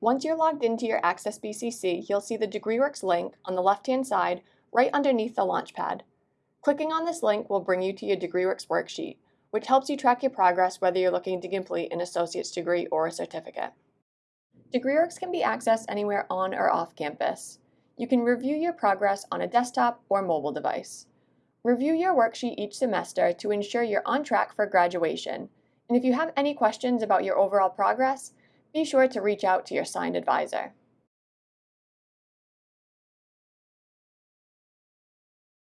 Once you're logged into your Access BCC, you'll see the DegreeWorks link on the left-hand side right underneath the Launchpad. Clicking on this link will bring you to your DegreeWorks worksheet, which helps you track your progress whether you're looking to complete an associate's degree or a certificate. DegreeWorks can be accessed anywhere on or off campus. You can review your progress on a desktop or mobile device. Review your worksheet each semester to ensure you're on track for graduation, and if you have any questions about your overall progress, be sure to reach out to your signed advisor.